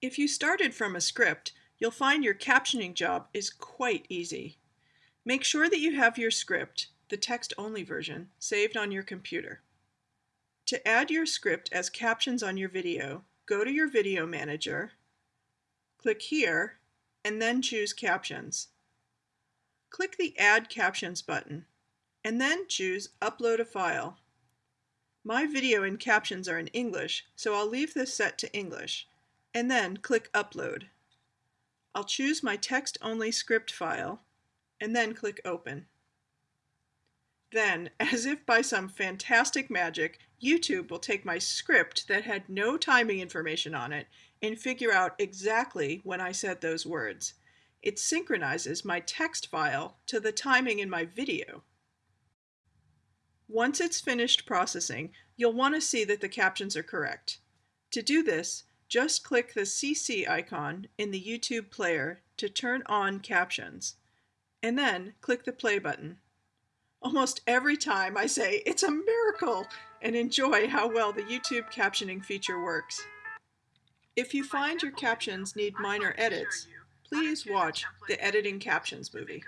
If you started from a script, you'll find your captioning job is quite easy. Make sure that you have your script, the text-only version, saved on your computer. To add your script as captions on your video, go to your Video Manager, click here, and then choose Captions. Click the Add Captions button, and then choose Upload a File. My video and captions are in English, so I'll leave this set to English, and then click Upload. I'll choose my text-only script file, and then click Open. Then, as if by some fantastic magic, YouTube will take my script that had no timing information on it and figure out exactly when I said those words. It synchronizes my text file to the timing in my video. Once it's finished processing, you'll want to see that the captions are correct. To do this, just click the CC icon in the YouTube player to turn on captions, and then click the play button. Almost every time I say, it's a miracle, and enjoy how well the YouTube captioning feature works. If you find your captions need minor edits, please watch the Editing Captions movie.